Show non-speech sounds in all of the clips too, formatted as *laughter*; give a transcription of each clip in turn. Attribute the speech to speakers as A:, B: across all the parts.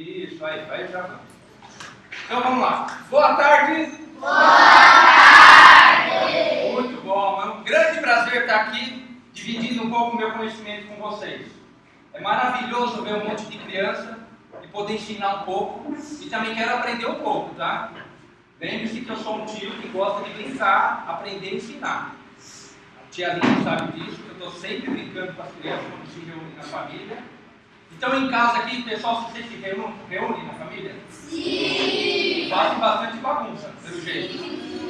A: Isso, aí, vai já vamos. Então vamos lá. Boa tarde.
B: Boa tarde.
A: Muito bom. É um grande prazer estar aqui dividindo um pouco o meu conhecimento com vocês. É maravilhoso ver um monte de criança e poder ensinar um pouco. E também quero aprender um pouco, tá? Lembre-se que eu sou um tio que gosta de brincar, aprender e ensinar. A tia Linda sabe disso, que eu estou sempre brincando com as crianças quando se reúnem na família. Então em casa aqui, pessoal, vocês se reúnem, reúnem na família?
B: Sim!
A: Fazem bastante bagunça, pelo jeito.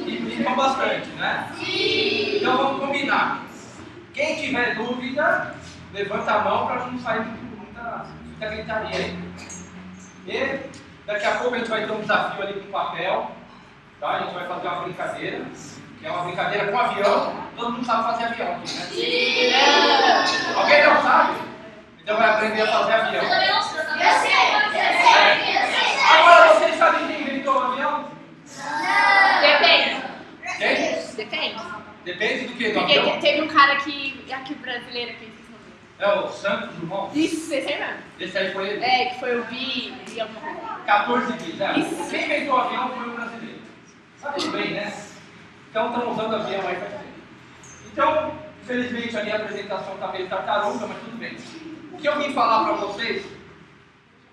A: E brincam bastante, né?
B: Sim!
A: Então vamos combinar. Quem tiver dúvida, levanta a mão para não sair muita, muita gritaria aí. E daqui a pouco a gente vai ter um desafio ali com papel. Tá? A gente vai fazer uma brincadeira. Que é uma brincadeira com avião. Todo mundo sabe fazer avião aqui, né?
B: Sim!
A: Alguém não sabe? Então vai aprender a fazer avião.
B: Eu sei! Eu sei! Eu sei!
A: Agora vocês sabem quem inventou o avião?
C: Depende.
A: Quem?
C: Depende.
A: Depende do que? Do
C: Porque
A: avião?
C: teve um cara aqui, aqui brasileiro que nome.
A: É o Santos Dumont.
C: Isso, esse aí mesmo.
A: Esse aí foi ele.
C: É, que foi o Bi, Bi alguma coisa.
A: 14 bis, é.
C: Isso.
A: Quem inventou o avião foi o brasileiro. Sabe bem, né? Então estão usando avião aí tempo. Então, infelizmente ali a apresentação está meio tartaruga, mas tudo bem. Que eu vim falar para vocês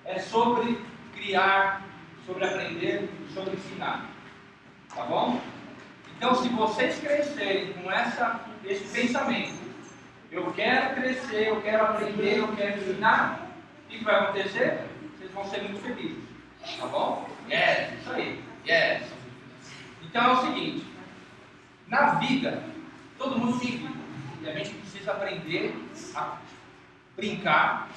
A: é sobre criar, sobre aprender, sobre ensinar. Tá bom? Então, se vocês crescerem com essa, esse pensamento, eu quero crescer, eu quero aprender, eu quero ensinar, o que vai acontecer? Vocês vão ser muito felizes. Tá bom? Yes, isso aí. Yes. Então é o seguinte: na vida, todo mundo tem vida. E a gente precisa aprender a brincar,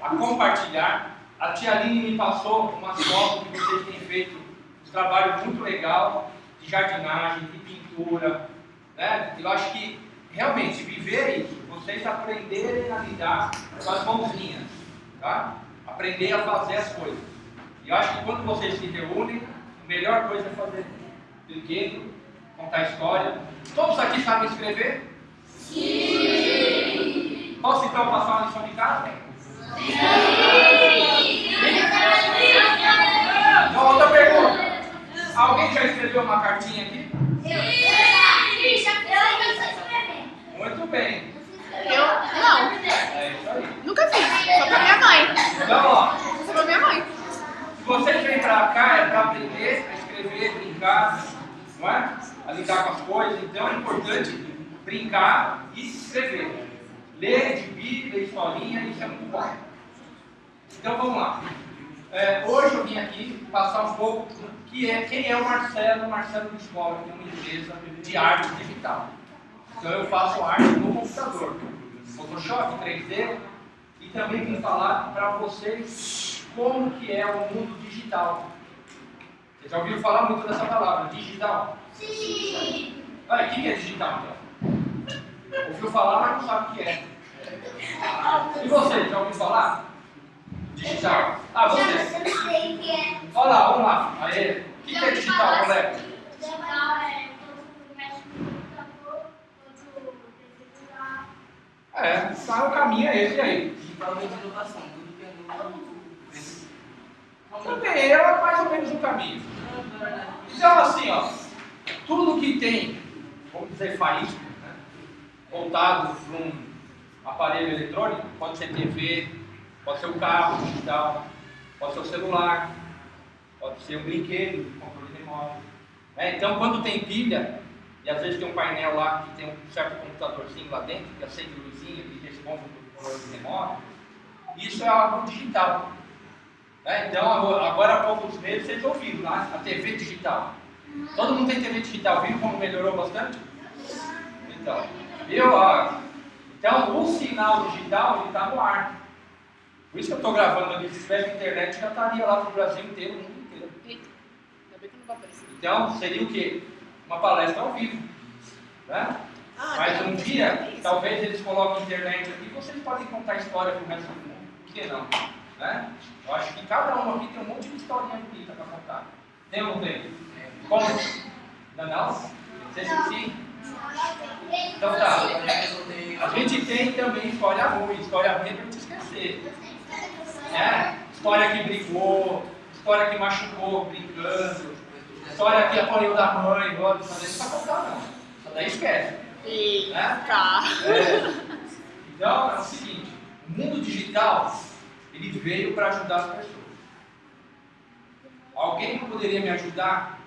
A: a compartilhar. A tia Aline me passou umas fotos que vocês têm feito um trabalho muito legal de jardinagem, de pintura. Né? Eu acho que realmente viver isso, vocês aprenderem a lidar com as mãozinhas, tá? aprender a fazer as coisas. E eu acho que quando vocês se reúnem, a melhor coisa é fazer brinquedo, contar história. Todos aqui sabem escrever?
B: Sim!
A: Posso então passar uma lição de casa? Então, outra pergunta. Alguém já escreveu uma cartinha aqui? Muito bem.
C: Eu, não,
A: É isso aí.
C: nunca fiz. Só pra minha mãe.
A: Então, ó,
C: Só pra minha mãe.
A: se vocês vêm pra cá é para aprender a escrever, brincar, não é? A lidar com as coisas. Então é importante brincar e escrever. Ler de ler historinha, isso é muito bom. Então vamos lá. É, hoje eu vim aqui passar um pouco que é, quem é o Marcelo, Marcelo Biscola, que é uma empresa de arte digital. Então eu faço arte no computador, Photoshop 3D, e também vim falar para vocês como que é o mundo digital. Vocês já ouviram falar muito dessa palavra, digital? Ah, o que é digital então? Ouviu falar, mas não sabe o que é. E você, já ouviu falar? Digital. Ah, você. Olha lá, vamos lá. Aê. O que, que é digital, moleque? É, tá, o caminho é esse aí.
D: Principalmente inovação, tudo que é novo.
A: Também é mais ou menos o caminho. Então, assim, ó, tudo que tem, vamos dizer, faísca, voltado para um aparelho eletrônico, pode ser TV, pode ser o carro digital, pode ser o celular, pode ser um brinquedo, um controle remoto. né? Então, quando tem pilha, e às vezes tem um painel lá que tem um certo computadorzinho lá dentro, que acende luzinha, que responde o controle remoto, isso é algo digital. né? Então, agora há poucos meses vocês ouviram lá a TV digital. Todo mundo tem TV digital, viu como melhorou bastante? Então, Ó, então, o sinal digital está no ar. Por isso que eu estou gravando aqui. Se tivesse internet, já estaria lá para o Brasil inteiro, no mundo inteiro.
C: Eita, ainda bem que não vai aparecer.
A: Então, seria o quê? Uma palestra ao vivo. Né?
C: Ah,
A: Mas
C: tá.
A: um dia, talvez eles coloquem internet aqui, vocês podem contar história para o resto do mundo. Por que não? Né? Eu acho que cada um aqui tem um monte de historinha bonita para contar. Tem ou não tem? Como? Não, não? Você sim? Então tá. A gente tem também história ruim, história ruim é pra gente esquecer. É, História que brigou, história que machucou brincando, história que apanhou da mãe, daí não está contando não. Isso daí esquece.
C: Eita.
A: É. Então, é o seguinte, o mundo digital, ele veio para ajudar as pessoas. Alguém poderia me ajudar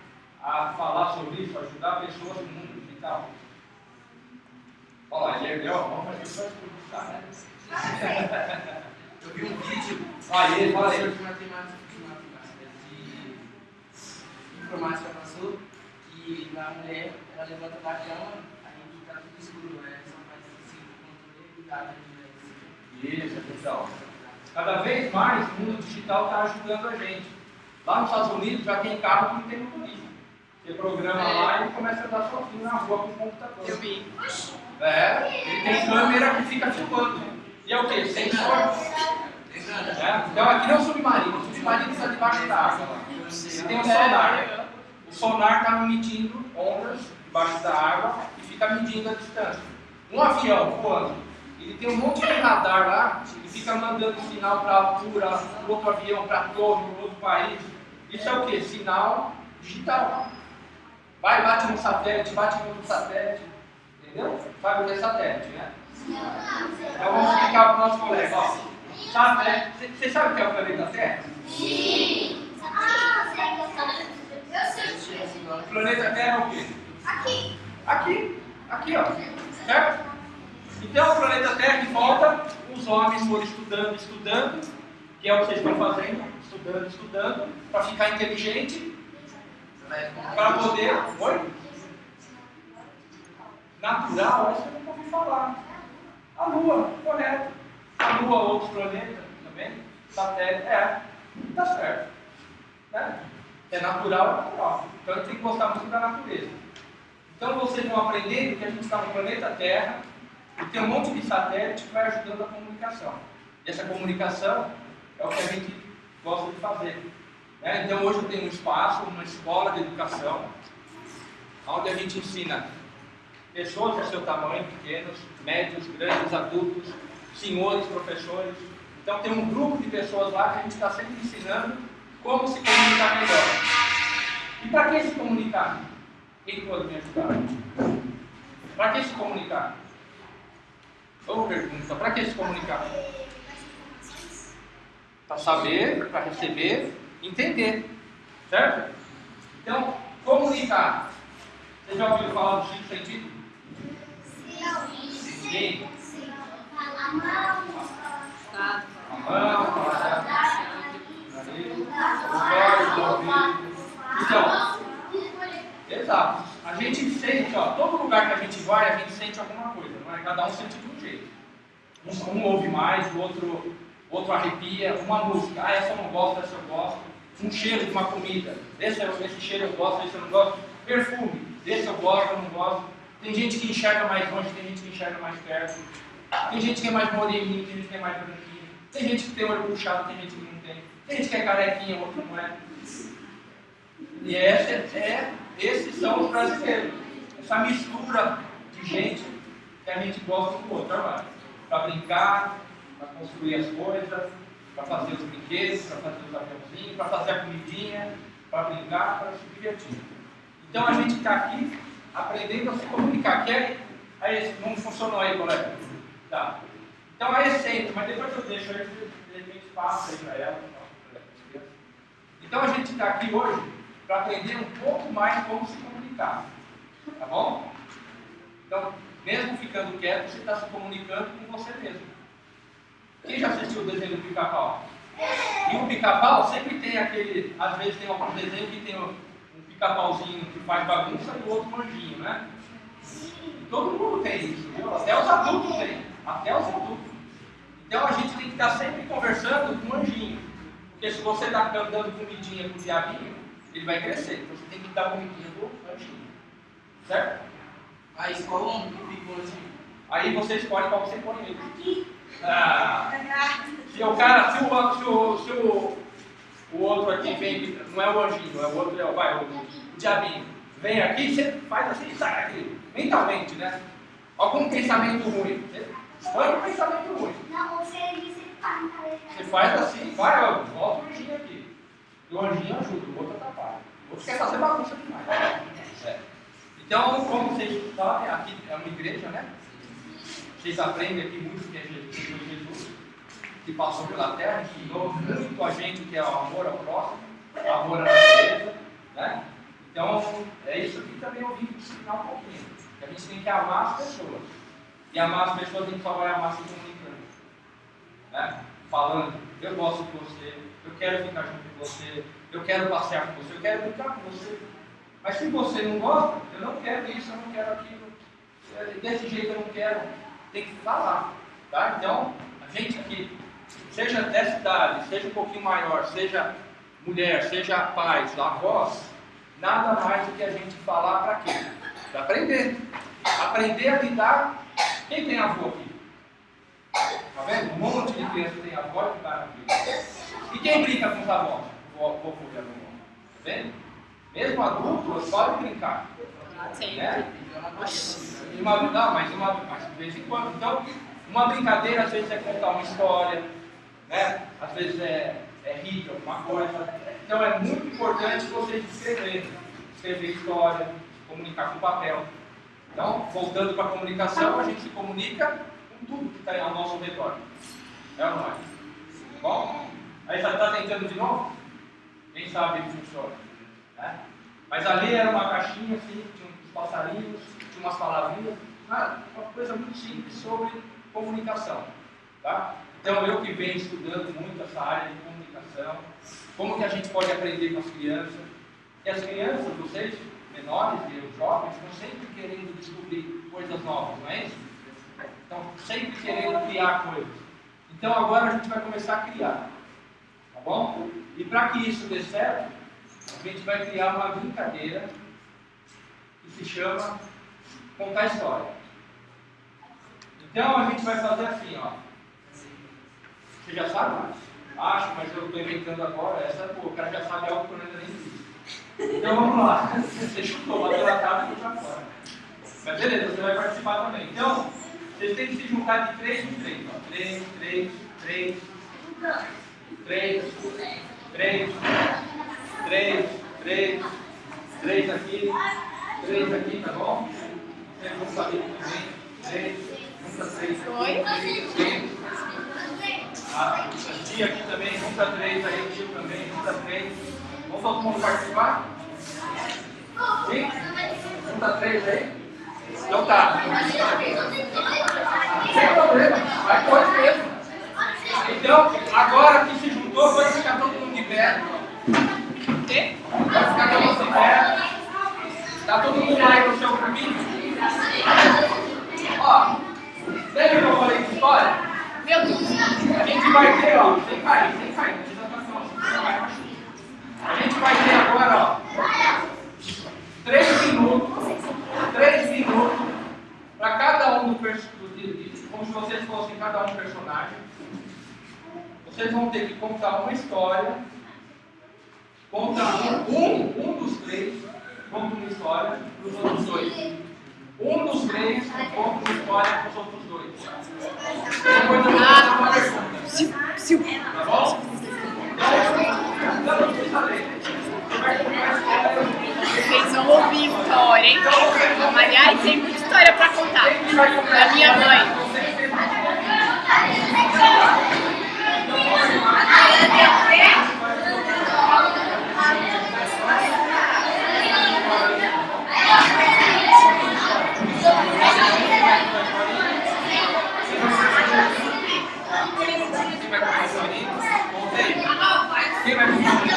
A: a falar sobre isso, ajudar pessoas no mundo digital? Olha lá, ele ergueu a mão, mas pessoas publicar, né?
D: Eu vi um vídeo
A: Aí, fala
D: professor
A: aí.
D: de matemática, de matemática, de informática passou que a mulher, ela levanta da cama, aí tá tudo escuro, né? Só faz assim, controle e dá de
A: Isso, então. Cada vez mais o mundo digital está ajudando a gente. Lá nos Estados Unidos já tem carro que não tem motorista. Você programa
C: É.
A: lá e ele começa a andar sozinho na rua com o computador.
C: Eu vi.
A: É, ele tem câmera que fica filmando. E é o quê? Sensor. É, Então aqui não é um submarino, o submarino está debaixo da água. Ele tem um sonar. O sonar está emitindo ondas debaixo da água e fica medindo a distância. Um avião voando, ele tem um monte de radar lá e fica mandando sinal para a altura, para outro avião, para torre, para outro país. Isso é o que? Sinal digital. Vai, bate no satélite, bate no satélite. Entendeu? Sabe o que é satélite, né? Então vamos explicar para o nosso colega. Ó. Satélite, você- sabe o que é o planeta Terra?
B: Sim. Ah, que eu sei. Eu sei.
A: O planeta Terra é o quê?
B: Aqui.
A: Aqui, aqui ó, certo? Então o planeta Terra em volta, os homens foram estudando, estudando, que é o que vocês estão fazendo, estudando, estudando, para ficar inteligente, para poder. Oi? Natural, essa eu nunca ouvi falar. A Lua, correto. A Lua, outros planetas também, satélite, é, tá certo. Né? É natural, é natural. Então a gente tem que gostar muito da natureza. Então vocês vão aprendendo que a gente está no planeta Terra e tem um monte de satélite que vai ajudando a comunicação. E essa comunicação é o que a gente gosta de fazer. Né? Então hoje eu tenho um espaço, uma escola de educação, onde a gente ensina pessoas do seu tamanho, pequenos, médios, grandes, adultos, senhores, professores. Então tem um grupo de pessoas lá que a gente está sempre ensinando como se comunicar melhor. E para que se comunicar? Quem pode me ajudar? Para que se comunicar? Ou pergunta, para que se comunicar? Para saber, para receber, entender. Certo? Então, comunicar. Você já ouviu falar do sentidos? Ninguém?
C: Nada.
A: A mão, a. Então, exato. A gente sente, ó, todo lugar que a gente vai, a gente sente alguma coisa, não é? Cada um sente de um jeito. Um, um ouve mais, o outro, outro arrepia. Uma música, ah, essa eu não gosto, essa eu gosto. Um cheiro de uma comida, esse, eu- esse cheiro eu gosto, esse eu não gosto. Perfume, esse eu gosto, eu não gosto. Tem gente que enxerga mais longe, tem gente que enxerga mais perto. Tem gente que é mais moreninho, tem gente que é mais branquinho. Tem gente que tem olho puxado, tem gente que não tem. Tem gente que é carequinha, outro não é. E essa é, esses são os brasileiros. Essa mistura de gente que a gente gosta do outro, para brincar, para construir as coisas, para fazer os brinquedos, para fazer os aviãozinhos, para fazer a comidinha, para brincar, para se divertir. Então a gente está aqui aprendendo a se comunicar. Que é, aí, não funcionou aí, colega? Tá. Então a essência, mas depois eu deixo aí, de repente passa aí para ela. Então a gente está aqui hoje para aprender um pouco mais como se comunicar. Tá bom? Então, mesmo ficando quieto, você está se comunicando com você mesmo. Quem já assistiu o desenho do pica-pau? E o pica-pau sempre tem aquele. Às vezes tem algum desenho que tem um, um pica-pauzinho que faz bagunça e o outro anjinho, né? Todo mundo tem isso, viu? Até os adultos têm. Até os adultos. Então a gente tem que estar sempre conversando com o anjinho. Porque se você está dando comidinha pro diabinho, ele vai crescer. Então você tem que dar comidinha pro anjinho. Certo?
D: O que ficou assim?
A: Aí você escolhe qual você põe ele. Ah, se o cara, se o, se o, se o, o outro aqui vem, não é o anjinho, é o outro, é o, vai, o, o diabinho, vem aqui, você faz assim e sai aqui, mentalmente, né? Algum pensamento ruim. Você põe um pensamento ruim.
B: Não, você disse que tá
A: Você faz assim, vai, volta o anjinho aqui. E o anjinho ajuda, o outro atrapalha. O outro quer fazer bagunça demais. É. Então, como vocês sabem, aqui é uma igreja, né? Vocês aprendem aqui muito que é Jesus, que passou pela terra, que ensinou muito a gente que é o amor ao próximo, amor à natureza, né? Então, é isso que também eu vim ensinar um pouquinho. Que a gente tem que amar as pessoas. E amar as pessoas a gente só vai amar se comunicando. Né? Falando, eu gosto de você, eu quero ficar junto com você, eu quero passear com você, eu quero brincar com você. Mas se você não gosta, eu não quero isso, eu não quero aquilo. É, desse jeito eu não quero. Tem que falar. Tá? Então, a gente aqui, seja dessa idade, seja um pouquinho maior, seja mulher, seja pais, avós, nada mais do que a gente falar para quê? Para aprender. Aprender a lidar. Quem tem avô aqui? Está vendo? Um monte de crianças tem avó que está aqui. E quem brinca com os avós? O avô e a avó. Está vendo? Mesmo adultos podem brincar.
C: Sim.
A: Né? Uma, não, mas, uma, mas de vez em quando. Então, uma brincadeira às vezes é contar uma história, né? às vezes é, é rir de alguma coisa. Então é muito importante vocês escreverem. Escrever história, comunicar com papel. Então, voltando para a comunicação, a gente se comunica com tudo que está ao nosso redor. É ou não é? Bom? Aí já está tentando de novo? Quem sabe ele funciona? Né? Mas ali era uma caixinha assim, uns passarinhos, tinha umas palavrinhas, uma coisa muito simples sobre comunicação. Tá? Então eu que venho estudando muito essa área de comunicação, como que a gente pode aprender com as crianças, e as crianças, vocês menores e jovens, estão sempre querendo descobrir coisas novas, não é isso? Estão sempre querendo criar coisas. Então agora a gente vai começar a criar. Tá bom? E para que isso dê certo, a gente vai criar uma brincadeira que se chama contar história. Então a gente vai fazer assim, ó. Você já sabe? Acho, mas eu estou inventando agora. Essa, pô, o cara já sabe algo que eu ainda nem disse. Então vamos lá. *laughs* Você chutou, bateu na cara e foi para fora. Mas beleza, você vai participar também. Então, vocês têm que se juntar de três em três. Ó. Três, três, três. Três, três, três, três, três aqui, três aqui, tá bom? Vocês vão saber também. Três, junta três
C: Oi?
A: aqui. Três. Ah, tia aqui também, junta três aí, tio também, junta três. Vamos todo mundo participar? Sim? Junta três aí? Então tá. Sem problema, vai pode mesmo. Então, agora que se juntou, pode ficar todo mundo de pé. Pode ficar todo mundo de pé. Tá todo mundo aí no seu caminho? Ó, lembra que eu falei de história?
C: Meu Deus.
A: A gente vai ter, ó, sem cair, sem cair, A gente vai ter agora, ó, três minutos, três minutos para cada um do personagem, como se vocês fossem cada um personagem. Vocês vão ter que contar uma história, contar um, um, um dos três, conta uma história para os outros dois. Um dos três conta uma história para os outros dois. Depois eu vou fazer uma pergunta. Tá bom? Então.
C: Vocês vão ouvir história, hein? Aliás, tem muita história pra contar. Da minha mãe.
A: Quem vai contar a historinha? Contei. Quem vai contar a história?
C: Você tá aparecendo? Você tá aparecendo? Pergunta pra ele se tem história sua, se pode ser história de outra pessoa. Marcelo.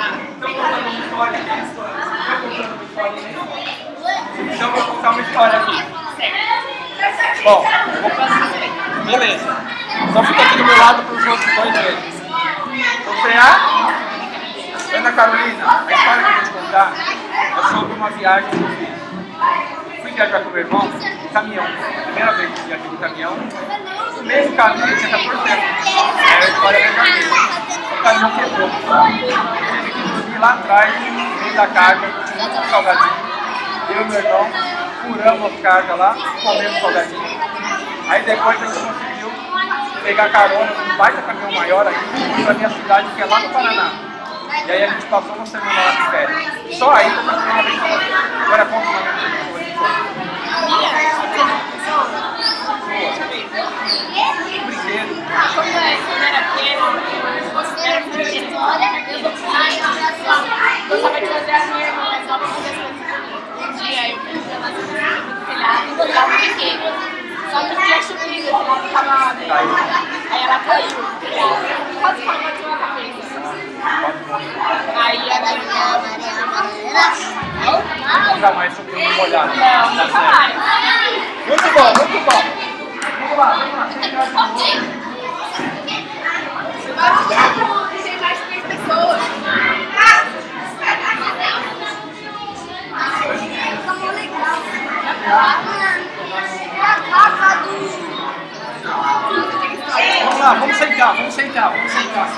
A: Então, contando uma história aqui. Eu vou contar uma história aqui. Então, vou contar uma história aqui. Bom, vou. Beleza. Então fica aqui do meu lado para os outros dois verem. Vou frear. Ana Carolina, a história que eu vou te contar é sobre uma viagem que eu fiz. Fui viajar com meu irmão caminhão. Primeira vez que viajei de caminhão. No mesmo caminho, eu tinha 14 anos. Era a história verdadeira. O caminhão quebrou. Lá atrás, meio da carga, tinha muito salgadinho. Eu e meu irmão furamos as cargas lá, comemos salgadinho. Aí depois a gente conseguiu pegar carona num baita caminhão maior aqui, pra minha cidade, que é lá no Paraná. E aí a gente passou uma semana lá de férias. Só aí eu uma vez com. Agora conta uma com Brinquedo.
C: Quando eu era eu considero que tinha história, eu gostava de fazer a minha irmã mais nova fazer as coisas Um dia eu fui lá no telhado e botava um brinquedo. Só que tinha chovido, o telhado tava meio... Aí ela caiu, quase que ela bateu a cabeça. Aí a minha irmã...
A: Nunca mais subiu uma molhada.
C: Não, nunca mais.
A: Muito bom, muito bom. Vamos lá, vamos lá. Você traz de novo.
C: Pessoas.
A: Vamos lá, vamos sentar, vamos sentar, vamos sentar.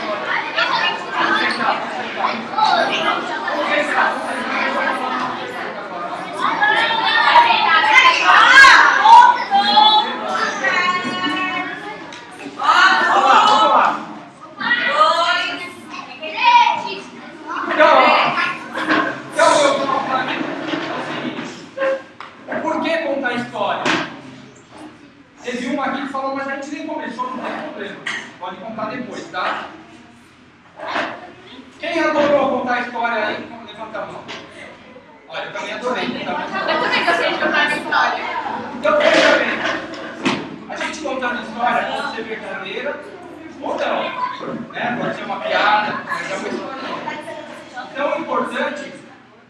A: Vamos sentar, vamos sentar. Vamos sentar. Vamos lá, vamos lá. Então, então eu vou falar aqui. É o seguinte. Por que contar história? Aqui que falou, mas a gente nem começou, não tem problema. Pode contar depois, tá? Quem adorou contar história aí? Levanta a mão. Olha, eu também adorei.
C: Eu também gostei de contar a história.
A: Então veja bem. A gente contando história pode ser verdadeira ou não. Né? Pode ser uma piada, mas é uma história. Então o importante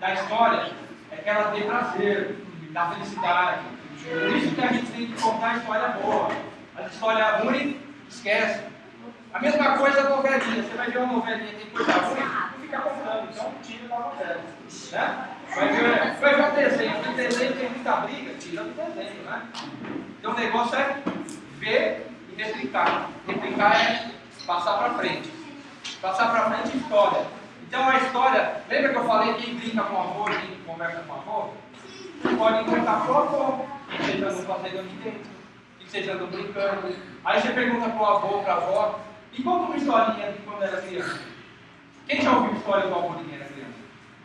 A: da história é que ela dê prazer, dá felicidade. Por isso que a gente tem que contar história boa. A história ruim, esquece. A mesma coisa a novelinha. Você vai ver uma novelinha tem coisa ruim, não fica contando. Então tira da novela. Né? Vai ver, vai ver um desenho. Um desenho tem muita briga, tira do desenho. Né? Então o negócio é ver e replicar. Replicar é passar para frente. Passar para frente é história. Então a história, lembra que eu falei quem brinca com o avô, quem conversa com o avô? Pode contar pro avô, que vocês andam fazendo ali dentro, que vocês andam brincando. Aí você pergunta pro avô, pra avó, e conta uma historinha de quando era criança. Quem já ouviu história do avô de quem era criança?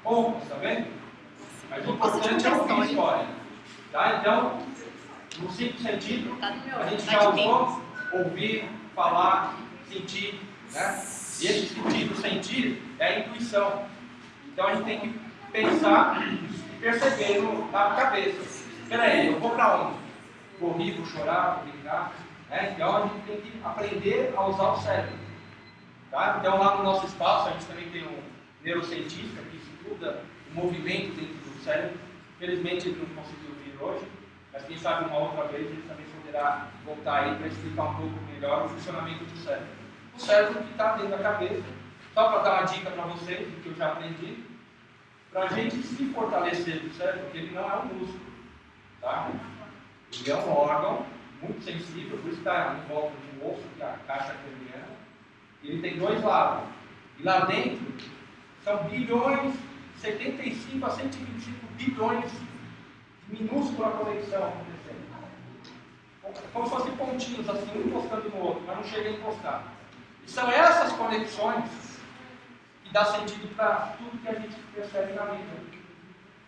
A: Poucos, tá vendo? Mas o importante é ouvir história. Tá? Então, no simples sentido, a gente já usou ouvir, falar, sentir. Né? E esse sentido, sentir, é a intuição. Então a gente tem que pensar perceber no, na cabeça. Espera aí, eu vou para onde? Vou rir, vou chorar, vou brincar. Né? Então a gente tem que aprender a usar o cérebro. Tá? Então lá no nosso espaço a gente também tem um neurocientista que estuda o movimento dentro do cérebro. Felizmente ele não conseguiu vir hoje, mas quem sabe uma outra vez ele também poderá voltar aí para explicar um pouco melhor o funcionamento do cérebro. O cérebro que está dentro da cabeça. Só para dar uma dica para vocês, do que eu já aprendi, para a gente se fortalecer cérebro, porque ele não é um músculo. Tá? Ele é um órgão muito sensível, por isso está em volta de um osso, que é a caixa craniana. Ele tem dois lados. E lá dentro são bilhões, 75 a 125 bilhões de minúscula conexão acontecendo. Como se fossem pontinhos assim, um encostando no outro, mas não chega a encostar. E são essas conexões dá sentido para tudo que a gente percebe na vida.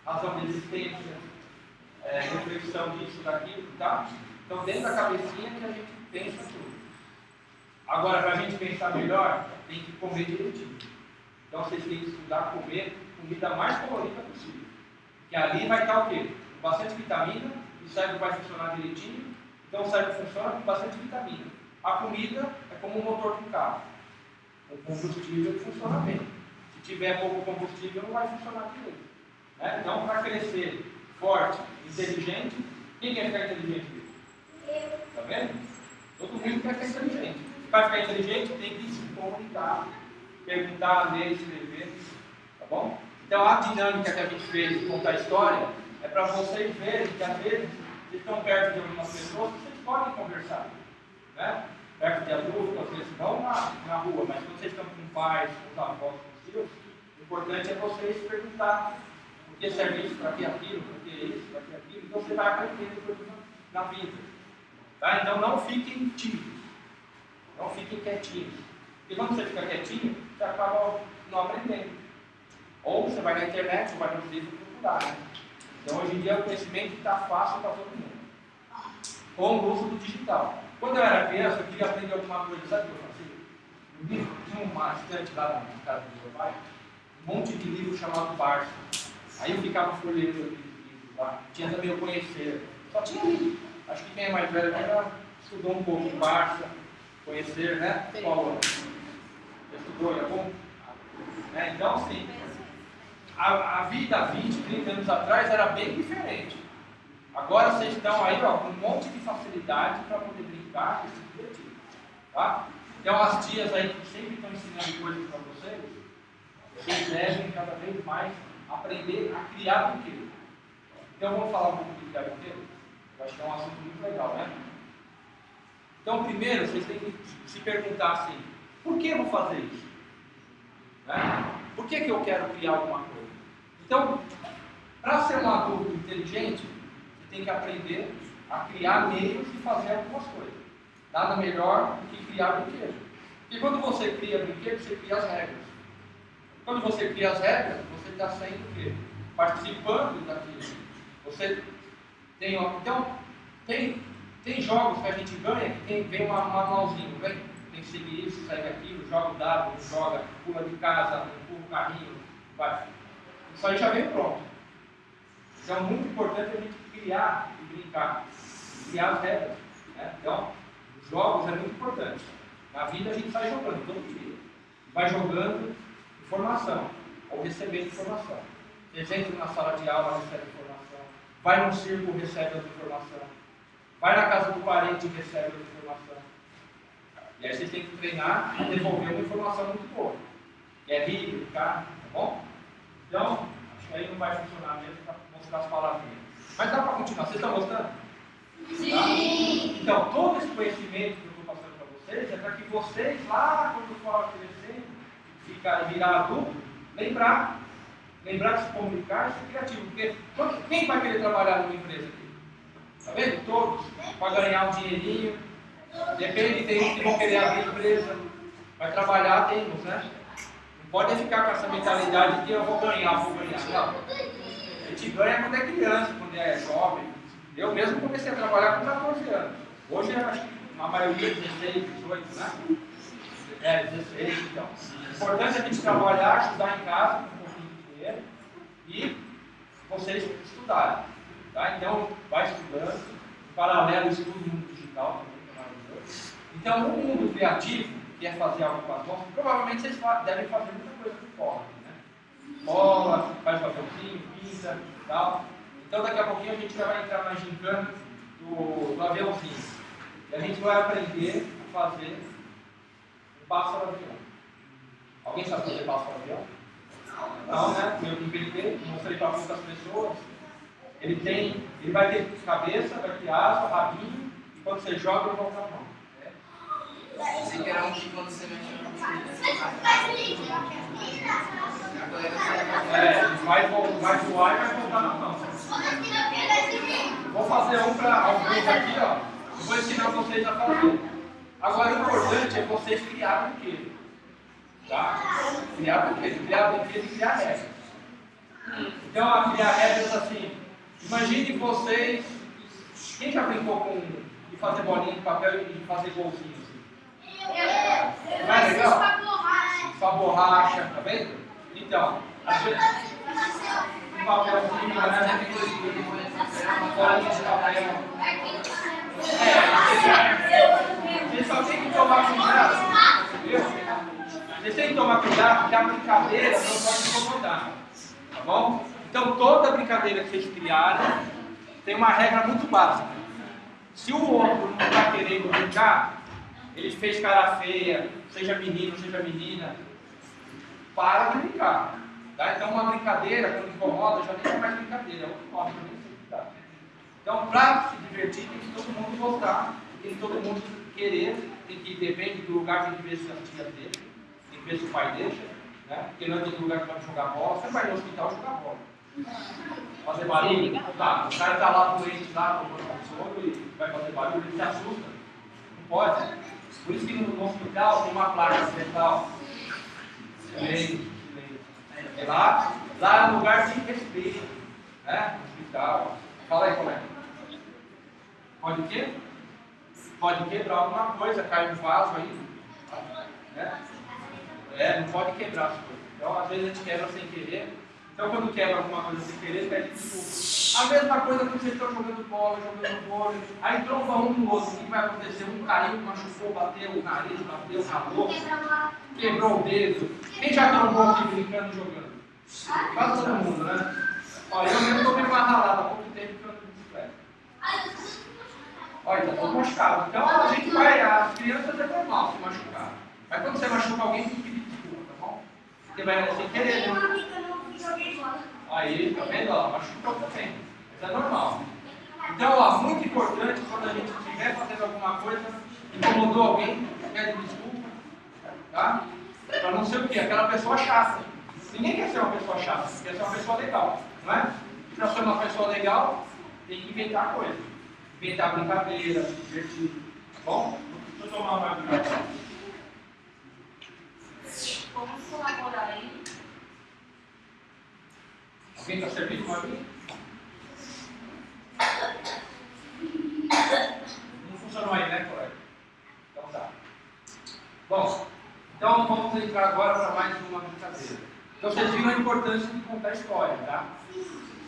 A: Razão de existência, é, reflexão disso, daquilo, tá? Então dentro da cabecinha que a gente pensa tudo. Agora, para a gente pensar melhor, tem que comer direitinho. Então vocês têm que estudar comer comida mais colorida possível. Que ali vai estar o quê? Com bastante vitamina, o cérebro vai funcionar direitinho. Então o cérebro funciona com bastante vitamina. A comida é como o motor do carro. O combustível funciona bem. Se tiver pouco combustível, não vai funcionar direito. Né? Então, para crescer forte, inteligente, quem quer ficar inteligente? Está vendo? Todo mundo quer ficar inteligente. Para ficar inteligente, tem que se comunicar, perguntar, ler, escrever. bom? Então a dinâmica que a gente fez de contar história é para vocês verem que às vezes vocês estão perto de algumas pessoas que vocês podem conversar. Né? Perto de adultos, às vezes não na, na rua, mas quando vocês estão com pais, com avós, o importante é vocês perguntar por que serve isso, para que aquilo, para que isso, para que aquilo. Então você vai aprender depois na vida. Tá? Então não fiquem tímidos. Não fiquem quietinhos. Porque quando você fica quietinho, você acaba não aprendendo. Ou você vai na internet, ou vai no livro procurar. Né? Então hoje em dia o conhecimento está fácil para todo mundo. Com o uso do digital. Quando eu era criança, eu queria aprender alguma coisa, sabe o que eu fazia? tinha uma estante lá na casa do meu pai, um monte de livro chamado Barça. Aí eu ficava folheando aqueles livros lá. Tinha também o Conhecer. Só tinha livro. Acho que quem é mais velho já estudou um pouco Barça, Conhecer, né? Qual ano? Estudou, é bom? É, então, sim a, a vida há 20, 30 anos atrás era bem diferente. Agora vocês estão aí ó, com um monte de facilidade para poder brincar e se divertir. Tá? Então as tias aí que sempre estão ensinando coisas para vocês, vocês devem cada vez mais aprender a criar brinquedo. Então vamos falar um pouco de criar brinquedo? Eu acho que é um assunto muito legal, né? Então primeiro vocês têm que se perguntar assim, por que eu vou fazer isso? Né? Por que, que eu quero criar alguma coisa? Então, para ser um adulto inteligente, você tem que aprender a criar meios de fazer algumas coisas. Nada melhor do que criar brinquedos. Porque quando você cria brinquedos, você cria as regras. Quando você cria as regras, você está sendo participando daquilo. Você tem, então, tem, tem jogos que a gente ganha que tem, vem um manualzinho, vem, tem que seguir isso, segue aquilo, joga o dado, joga, pula de casa, empurra o carrinho, vai isso aí já vem pronto. Então é muito importante a gente criar e brincar, criar as regras. Né? Então, jogos é muito importante. Na vida a gente sai jogando todo dia. Vai jogando informação, ou recebendo informação. Vocês entram na sala de aula, recebe informação. Vai no circo, recebe as informação. Vai na casa do parente, recebe as informação. E aí vocês têm que treinar a devolver uma informação muito boa. Que é rir, brincar, tá bom? Então, acho que aí não vai funcionar mesmo para mostrar as palavrinhas. Mas dá para continuar. Vocês estão gostando?
B: Sim!
A: Tá? Então, todo esse conhecimento que eu estou passando para vocês é para que vocês, lá quando for crescendo, ficar, virar adulto, lembrar. Lembrar de se comunicar e ser criativo. Porque quem vai querer trabalhar numa empresa aqui? Está vendo? Todos. Para ganhar um dinheirinho. Depende, tem uns que vão querer abrir empresa. Vai trabalhar, temos, né? pode ficar com essa mentalidade que eu vou ganhar, vou ganhar. Não. A gente ganha quando é criança, quando é jovem. Eu mesmo comecei a trabalhar com 14 anos. Hoje acho que a maioria 16, 18, né? É, 16, então. O importante é a gente trabalhar, estudar em casa, com um pouquinho de dinheiro, e vocês estudarem. Tá? Então, vai estudando, em paralelo estudo no mundo digital também, que é. Então, o mundo criativo, quer fazer algo com as mãos, provavelmente vocês devem fazer muita coisa por fora. Né? Bola, faz papelzinho, pinta tal. Então daqui a pouquinho a gente já vai entrar na gincana do, do aviãozinho. E a gente vai aprender a fazer um pássaro avião. Alguém sabe fazer pássaro avião? Não, né? Eu inventei, mostrei para muitas pessoas. Ele tem, ele vai ter cabeça, vai ter asa, rabinho, e quando você joga ele volta a mão.
D: Pensei que era um que quando você mexe no
A: É, vai voar e vai voltar na mão. Vou fazer um para alguns aqui, ó. Eu vou ensinar vocês a fazer. Agora o importante é vocês criar brinquedo. Tá? Criar brinquedo, criar brinquedo e criar regras. Então, a criar regras assim. Imagine vocês. Quem já brincou com de fazer bolinha de papel e de fazer golzinho? Não é legal? Só borracha, tá vendo? Então, às vezes, um papelzinho, né? Uma bolinha de papel. É, você só tem que tomar cuidado, viu? Você que tomar cuidado porque a brincadeira não pode incomodar, tá bom? Então, toda brincadeira que vocês criarem tem uma regra muito básica. Se o outro não está querendo brincar, ele fez cara feia, seja menino, seja menina, para de brincar. Tá? Então, uma brincadeira, quando incomoda, já nem é mais brincadeira, é outro nome, já nem sei o que dá. Então, para se divertir, tem que todo mundo gostar, tem que todo mundo querer, tem que, depende do lugar, tem que ver se as tias dele, tem que ver se o pai deixa, né? Porque não é todo lugar que pode jogar bola, você vai no hospital jogar bola. Fazer barulho, tá, o cara está lá doente lá, com o e vai fazer barulho, ele se assusta. Não pode. Por isso que no hospital tem uma placa ambiental. Silêncio, silêncio. Lá, lá é um lugar de respeito. Né? Hospital. Fala aí, colega. Pode o quê? Pode quebrar alguma coisa, cai um vaso aí. Né? É, não pode quebrar as coisas. Então, às vezes a gente quebra sem querer. Então, quando quebra alguma coisa sem querer, pede desculpa. A mesma coisa quando vocês estão jogando bola, jogando vôlei. Aí tromba um no outro. O que vai acontecer? Um caiu, machucou, bateu o nariz, bateu, ralou, quebrou o dedo. Quem já trombou aqui brincando jogando? Quase todo mundo, né? Olha, eu mesmo tomei uma ralada há pouco tempo que eu não bicicleta. Olha, está todo machucado. Então a gente vai, as crianças é normal se machucar. Mas quando você machuca alguém, tem que pedir desculpa, tá bom? Porque vai sem querer, né? Aí, tá vendo? Ó, machucou também. Mas é normal. Então, ó, muito importante quando a gente estiver fazendo alguma coisa, incomodou alguém, pede desculpa, tá? Para não ser o quê? Aquela pessoa chata. Ninguém quer ser uma pessoa chata, quer ser uma pessoa legal, não é? Para ser uma pessoa legal, tem que inventar coisa. Inventar brincadeira, divertir, tá bom? Deixa eu tomar uma brincadeira.
C: Vamos colaborar aí.
A: Alguém está servindo uma vinha? Não funcionou aí, né, colega? Então tá. Bom, então vamos entrar agora para mais uma brincadeira. Então vocês viram a importância de contar história, tá?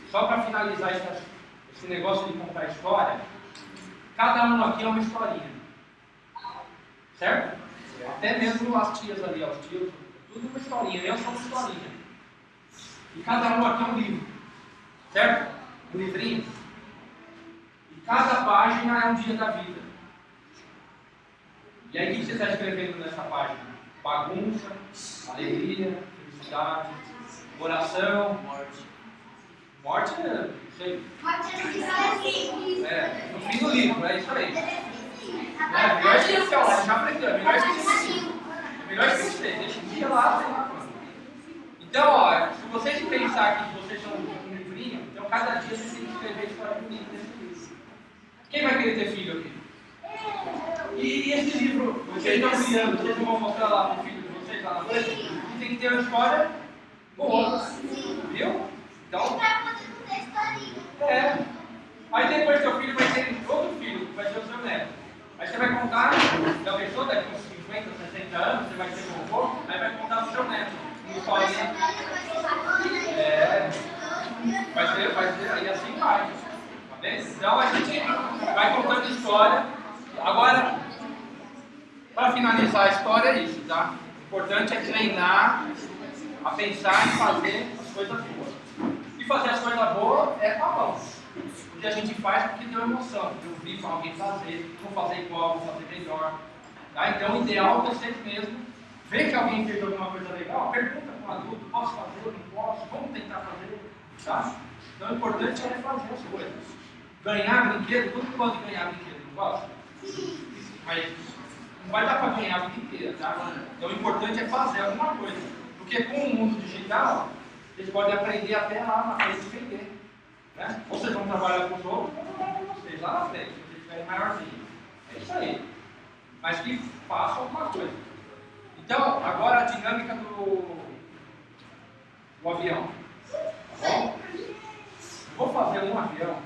A: Só para finalizar esse, esse negócio de contar história, cada um aqui é uma historinha. Certo? Até mesmo as tias ali, os tios, tudo uma historinha, eu sou uma historinha. E cada um aqui é um livro. Certo? Um livrinho. E cada página é um dia da vida. E aí o que você está escrevendo nessa página? Bagunça, alegria, felicidade, oração, morte. Morte é, não sei. É, no fim do livro, é isso aí. É, melhor esquecer, ó, já aprendeu, é melhor esquecer. É melhor esquecer, deixa o dia lá, quando. Então, ó, se vocês pensar que vocês são um livrinho, então cada dia vocês têm que escrever a história bonita desse livro. Quem vai querer ter filho aqui? E esse livro, vocês estão criando, vocês não vão mostrar lá para o filho de vocês lá na frente? Tem que ter uma história boa. Viu? Então, é. Aí depois seu filho vai ter outro filho, que vai ser o seu neto. Aí você vai contar, já pensou daqui uns 50, 60 anos, você vai ser vovô, aí vai contar pro seu neto. Uma historinha. É. Vai ser, vai ser, aí assim vai. Tá vendo? Então a gente vai contando história. Agora, para finalizar a história é isso, tá? O importante é treinar a pensar em fazer as coisas boas. E fazer as coisas boas é com a mão. Porque a gente faz porque deu emoção. Eu vi alguém fazer, vou fazer igual, vou fazer melhor. Tá? Então o ideal é vocês mesmo ver que alguém fez alguma coisa legal, pergunta para um adulto, posso fazer, não posso, vamos tentar fazer. Tá? Então o importante é fazer as coisas. Ganhar brinquedo, todo mundo pode ganhar brinquedo, não gosta? Mas não vai dar para ganhar a vida inteira, tá? Então o importante é fazer alguma coisa. Porque com o mundo digital, vocês podem aprender até lá na frente de vender. Né? Ou vocês vão trabalhar com os outros, ou trabalhar com vocês lá na frente, se vocês estiverem maiorzinhos. É isso aí. Mas que façam alguma coisa. Então, agora a dinâmica do, do avião. Tá bom? Vou fazer um avião.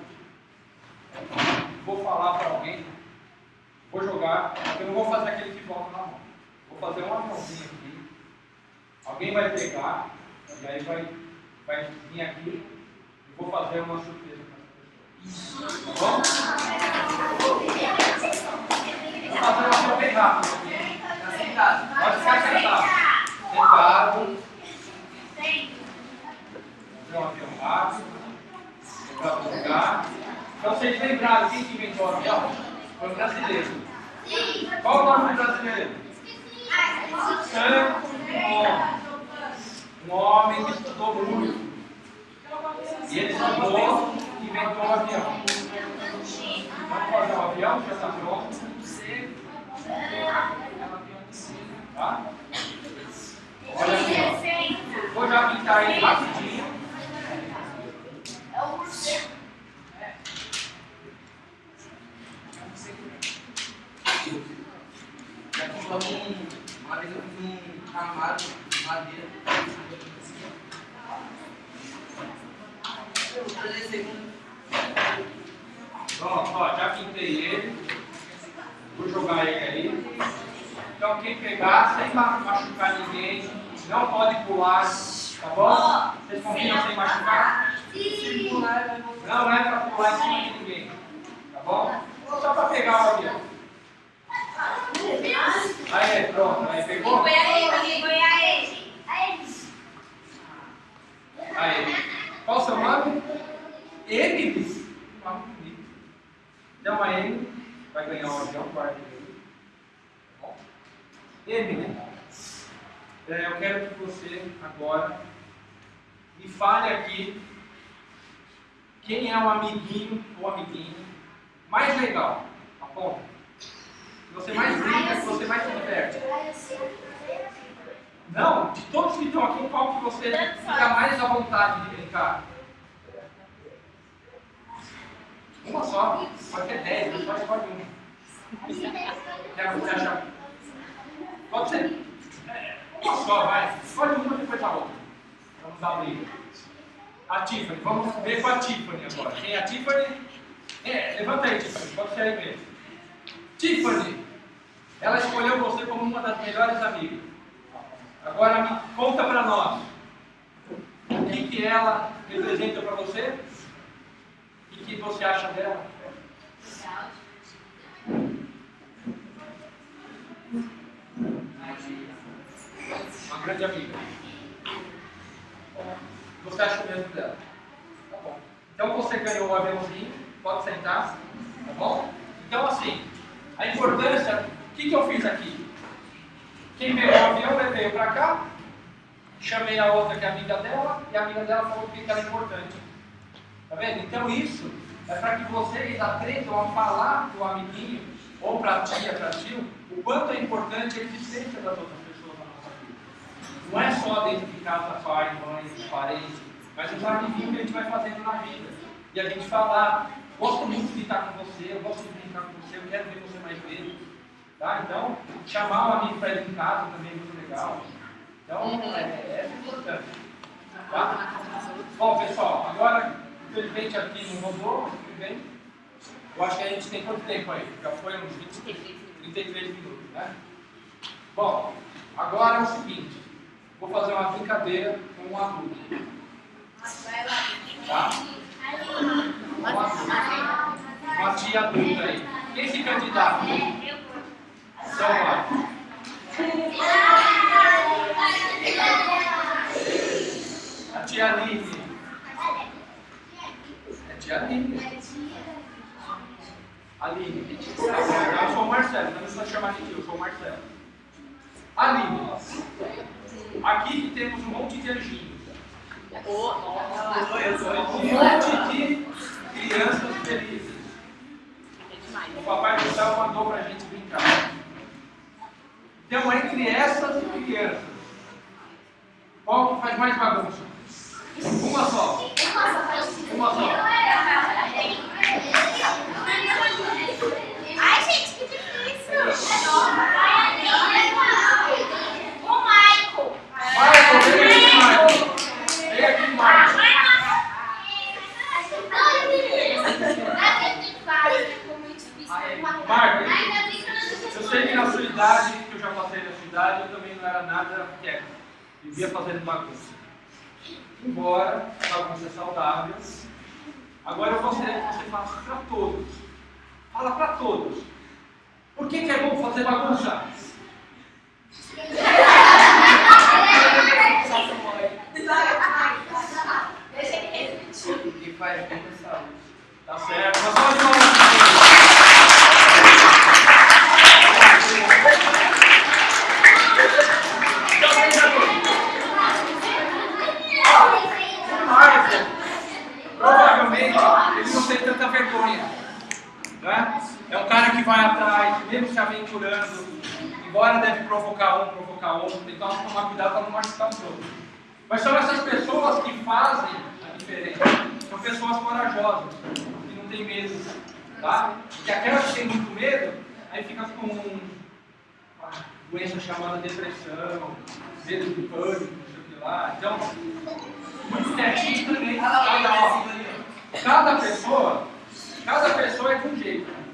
A: Vou falar para alguém. Vou jogar. Eu não vou fazer aquele que volta na mão. Vou fazer um aviãozinho aqui. Alguém vai pegar. E aí vai, vai vir aqui. E vou fazer uma surpresa para essa pessoa. Tá bom? Vou fazer uma avião bem rápido aqui. Pode ficar sentado. Sentado. Fazer um avião rápido. Para lugar. Então vocês lembraram quem que inventou o avião? Foi o brasileiro. Qual o nome do brasileiro? Santos Dumont. um homem que estudou muito. E ele estudou e inventou um avião. Vamos fazer um avião, já está pronto. Tá? Olha aqui, ó. Vou já pintar ele rapidinho.
D: Já compramos um. Uma vez eu fiz um armário de madeira.
A: Pronto, ó, já pintei ele. Vou jogar ele aí. Então quem pegar, sem ma- machucar ninguém, não pode pular, tá bom? Vocês confiam sem machucar? Não é para pular em cima de ninguém, tá bom? Só para pegar o avião. Aí, pronto, aí pegou? Aí. Qual o seu nome? Emily. Bonito. Então a Emily vai ganhar um avião, guarda ele. Tá bom? Emily, eu quero que você agora me fale aqui quem é o amiguinho ou amiguinha mais legal. Bom? Que você mais brinca, que você mais se diverte. Não, de todos que estão aqui, qual que você fica mais à vontade de brincar? Uma só, pode ter dez, mas só escolhe uma. Quer você achar? Pode ser. Uma só, vai. Escolhe uma depois a outra. Vamos dar briga. A Tiffany, vamos ver com a Tiffany agora. Quem é a Tiffany? É, levanta aí, Tiffany, pode ser aí mesmo. Tiffany, ela escolheu você como uma das melhores amigas. Agora conta para nós o que, que ela representa para você e o que você acha dela. Uma grande amiga. Você acha o mesmo dela? Tá bom. Então você ganhou o aviãozinho, pode sentar, tá bom? Então assim, a importância, o que, que eu fiz aqui? Quem pegou o avião ele veio para cá, chamei a outra que é amiga dela, e a amiga dela falou que era importante. Tá vendo? Então isso é para que vocês aprendam a falar para o amiguinho, ou para a tia, para tio, o quanto é importante a existência das outras pessoas na nossa vida. Não é só dentro de casa, pai, mãe, parente, mas os amiguinhos que a gente vai fazendo na vida. E a gente falar, gosto muito de estar com você, eu gosto de brincar com você, eu quero ver você mais vezes. Tá? Então, chamar o amigo para ir em casa também é muito legal. Então, é, é importante. Tá? Bom, pessoal, agora, infelizmente aqui não rodou, mas tudo bem. Eu acho que a gente tem quanto tempo aí? Já foi uns 20, 33 minutos, né? Bom, agora é o seguinte, vou fazer uma brincadeira com um adulto. Tá? Uma, uma tia adulta aí. Quem se candidata? Então vai. A tia Aline. É tia Aline. Aline. Eu sou o Marcelo, não precisa chamar de tio, eu sou o Marcelo. Aline. Aqui temos um monte de anjinhos. Um monte de crianças felizes. O Papai do Céu mandou pra gente brincar. Então, entre essas crianças, qual que faz mais bagunça? Uma só. Uma só.
B: Ai, gente, que difícil. O Michael.
A: Marco, vem aqui, Marco. Vem aqui, Marco. Marco, eu sei que na sua idade, que eu já passei na sua idade, eu também não era nada quieto. Vivia fazendo bagunça. Embora bagunça é saudável, agora eu gostaria que você faça para todos. Fala para todos. Por que, que é bom fazer bagunça?
D: Porque faz bem pra saúde.
A: Tá certo. Uma salva de palmas pra ele. Então, meus amigos, muita vergonha. Né? É um cara que vai atrás, mesmo se aventurando, embora deve provocar um, provocar outro, então tomar cuidado para não machucar os outros. Mas são essas pessoas que fazem a diferença. São pessoas corajosas, que não têm medo. Tá? Porque aquelas que têm muito medo, aí fica com uma doença chamada depressão, medo de pânico, não sei o que lá. Então, muito quietinho também. Cada, ó, cada pessoa, cada pessoa é de um jeito. Né?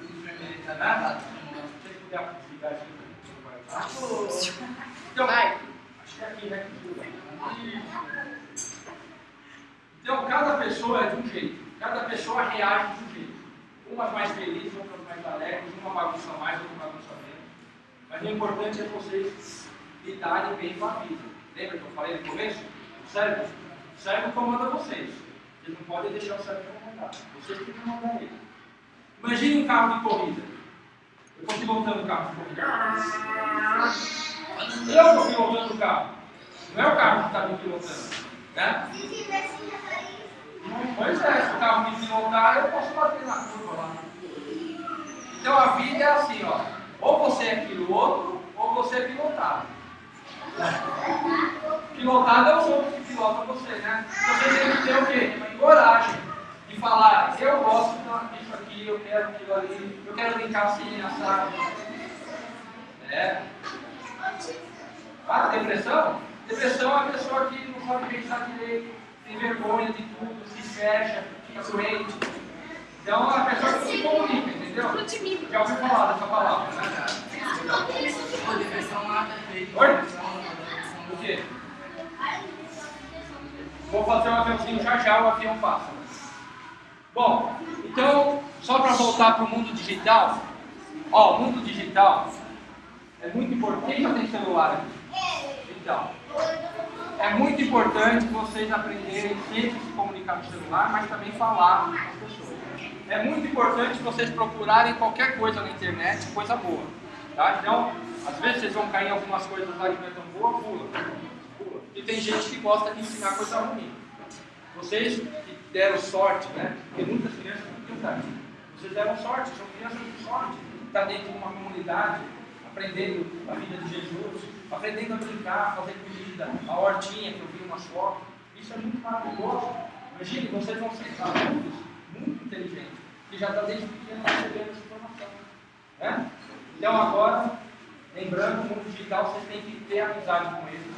A: Então, acho que é aqui, né? Então, cada pessoa é de um jeito. Cada pessoa reage de um jeito. Umas mais felizes, outras mais alegres, uma bagunça mais, outra bagunça menos. Mas o importante é vocês lidarem bem com a vida. Lembra que eu falei no começo? O cérebro, o cérebro comanda vocês. Vocês não podem deixar o cérebro Vocês têm que comandar ele. Imagine um carro de corrida. Eu estou pilotando o carro de corrida. Eu estou pilotando o carro. Não é o carro que está me pilotando. Né? Pois é, se o carro me pilotar, eu posso bater na curva lá. Então a vida é assim, ó. Ou você é piloto, ou você é pilotado. Pilotado é os outros que pilotam você, né? Você tem que ter o quê? Coragem de falar, eu gosto disso aqui, eu quero aquilo ali, eu quero brincar assim, assado. É. Ah, depressão? Depressão é a pessoa que não sabe pensar direito, tem vergonha de tudo, se fecha, fica doente. Então é a pessoa que se comunica, entendeu? Já ouviu falar dessa palavra, né? Oi? O quê? Vou fazer um aviãozinho já já, o avião passa. Bom, então, só para voltar para o mundo digital, ó, o mundo digital é muito importante. Quem já tem celular aqui? Então, é muito importante vocês aprenderem sempre se comunicar no celular, mas também falar com as pessoas. É muito importante vocês procurarem qualquer coisa na internet, coisa boa. Tá? Então, às vezes vocês vão cair em algumas coisas lá que não é tão boa, pula. pula. E tem gente que gosta de ensinar coisa ruim. Vocês deram sorte, né? Porque muitas crianças não têm idade. Vocês deram sorte, são crianças de sorte. Está dentro de uma comunidade, aprendendo a vida de Jesus, aprendendo a brincar, fazer comida, a hortinha que eu vi umas fotos. Isso é muito maravilhoso. Imagine, vocês vão ser adultos muito inteligentes, que já está desde pequeno recebendo essa informação. Né? Então agora, lembrando, o mundo digital vocês têm que ter amizade com ele,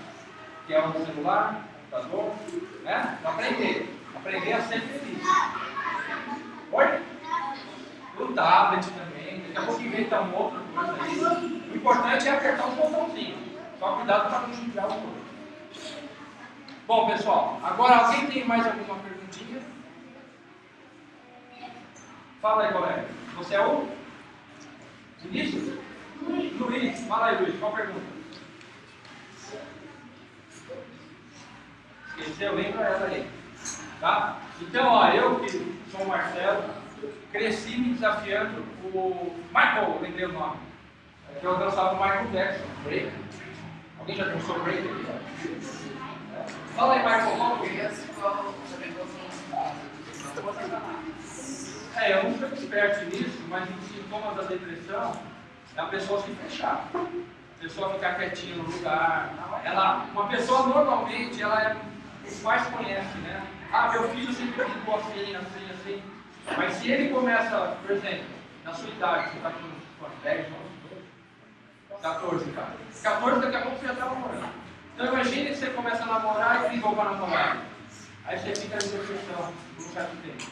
A: que é o celular, computador, né? Pra aprender. Aprender a ser feliz. Oi? O tablet também, daqui a pouco inventa uma outra coisa aí. O importante é apertar os botãozinhos. Só cuidado para não judiar o outro. Bom, pessoal, agora alguém tem mais alguma perguntinha? Fala aí, colega. Você é o? Vinícius? Luiz. Fala aí, Luiz. Qual pergunta? Esqueceu? Lembra ela aí. Tá? Então, ó, eu que sou o Marcelo, cresci me desafiando o Michael, lembrei o nome. É que eu dançava o Michael Jackson, break. Alguém já dançou break aqui? É. Fala aí, Michael, qual que é? É, eu não sou expert nisso, mas os sintomas da depressão é a pessoa se fechar. A pessoa ficar quietinha no lugar. Ela, uma pessoa normalmente, ela é o que mais conhece, né? Ah, meu filho sempre ficou assim, assim, assim. Mas se ele começa, por exemplo, na sua idade, você está com quantos? 10, 11, 12? 14, cara. 14 daqui a pouco você já está namorando. Então imagine que você começa a namorar e brigou com a namorada. Aí você fica em depressão por um certo tempo.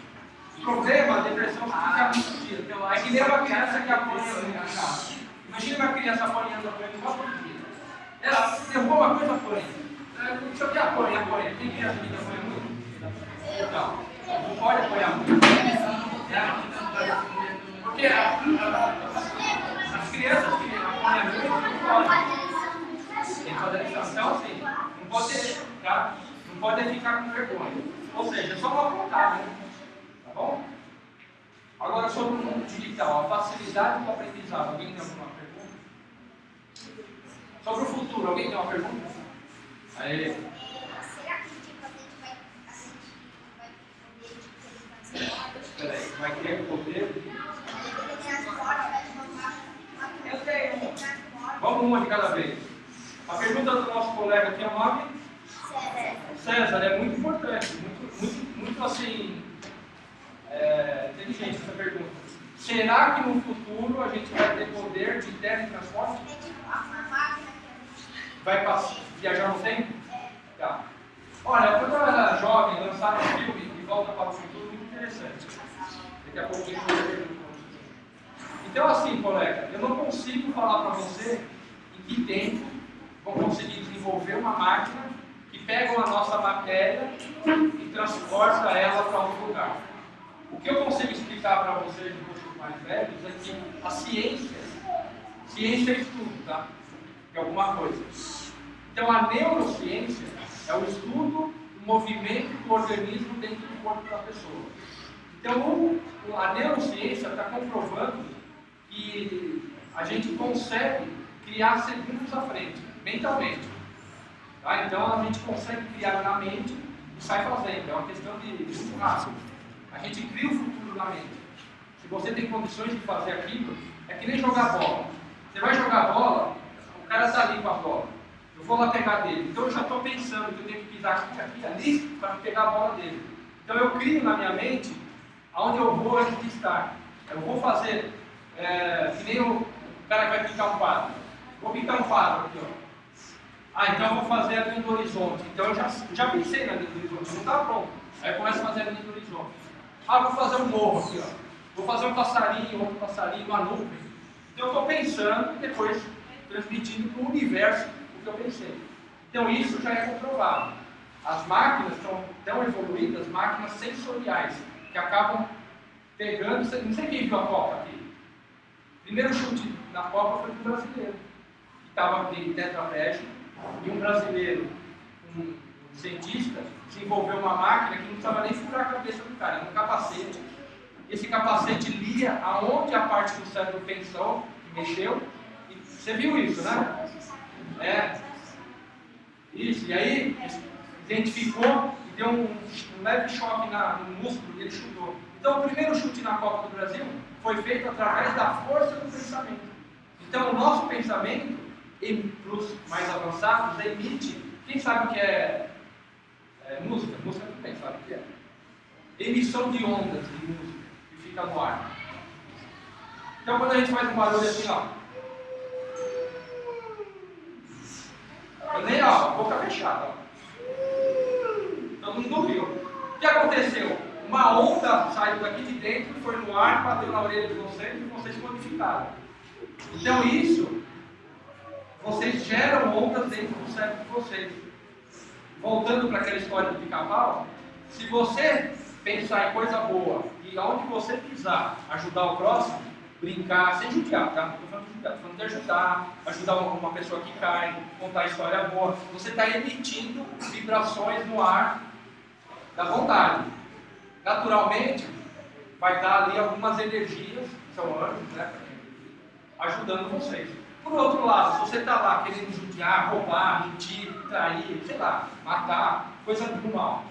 A: O problema, a depressão fica muito dias. É que nem uma criança que apanha no carro. Imagina uma criança apanhando, apanhando igual todo dia. Ela derrubou uma coisa, apanha. Não o que apanha, apanha. Tem que apanha muito? Então, não pode apanhar muito. Porque as crianças que apanham muito não podem. Fazer lição, sim. Não pode, tá? não pode ficar com vergonha. Ou seja, é só uma vontade, né? Tá bom? Agora sobre o mundo digital, a facilidade do aprendizado. Alguém tem alguma pergunta? Sobre o futuro, alguém tem uma pergunta? Aí,
B: Será que tipo, a gente vai. A gente vai poder tipo, fazer
A: peraí. vai ter poder. Vamos uma de cada vez. A pergunta do nosso colega aqui é o nome? César, é muito importante, muito, muito, muito assim, é, inteligente essa pergunta. Será que no futuro a gente vai ter poder de teletransporte? Vai viajar no tempo? Tá. Olha, quando eu era jovem, lançaram um filme De Volta para o Futuro, muito interessante. Daqui a pouco a gente vai perguntar. Então, assim, colega, eu não consigo falar para você em que tempo vão conseguir desenvolver uma máquina que pega a nossa matéria e transporta ela para outro lugar. O que eu consigo explicar para vocês, um mais velhos, é que a ciência, ciência é estudo, tá? De alguma coisa. Então, a neurociência é o estudo do movimento do organismo dentro do corpo da pessoa. Então, a neurociência está comprovando que a gente consegue criar segundos à frente, mentalmente. Tá? Então, a gente consegue criar na mente e sai fazendo. É uma questão de muito rápido. A gente cria o futuro na mente. Se você tem condições de fazer aquilo, é que nem jogar bola. Você vai jogar bola, cara está ali com a bola. Eu vou lá pegar dele. Então eu já estou pensando que eu tenho que pisar aqui, aqui, ali, para pegar a bola dele. Então eu crio na minha mente aonde eu vou antes de estar. Eu vou fazer, é, que nem o, cara que vai pintar um quadro. Vou pintar um quadro aqui, ó. Ah, então eu vou fazer a linha do horizonte. Então eu já, já pensei na linha do horizonte, não está pronto. Aí eu começo a fazer a linha do horizonte. Ah, vou fazer um morro aqui, ó. Vou fazer um passarinho, outro passarinho, uma nuvem. Então eu estou pensando e depois transmitindo para o universo que eu pensei. Então isso já é comprovado. As máquinas estão tão evoluídas, máquinas sensoriais, que acabam pegando. Não sei quem viu a Copa aqui. Primeiro chute na Copa foi do brasileiro, que estava de tetraplégico, e um brasileiro, um, cientista, desenvolveu uma máquina que não precisava nem furar a cabeça do cara, era um capacete. Esse capacete lia aonde a parte do cérebro pensou, que mexeu. Você viu isso, né? É. Isso, e aí identificou e deu um, um leve choque na, no músculo e ele chutou. Então o primeiro chute na Copa do Brasil foi feito através da força do pensamento. Então o nosso pensamento, para os mais avançados, emite. Quem sabe o que é, é música? Música também sabe o que é. Emissão de ondas de música que fica no ar. Então quando a gente faz um barulho assim, ó. Eu nem, ó, boca fechada. Todo mundo viu. O que aconteceu? Uma onda saiu daqui de dentro, foi no ar, bateu na orelha de vocês e vocês modificaram. Então isso, vocês geram ondas dentro do cérebro de vocês. Voltando para aquela história do pica-pau, se você pensar em coisa boa e aonde você pisar ajudar o próximo, brincar, sem judiar, tá? Não falando de judiar, estou falando de ajudar, ajudar uma, pessoa que cai, contar história boa. Você está emitindo vibrações no ar da vontade. Naturalmente, vai dar ali algumas energias, são anjos, né? Ajudando vocês. Por outro lado, se você está lá querendo judiar, roubar, mentir, trair, sei lá, matar, coisa do mal,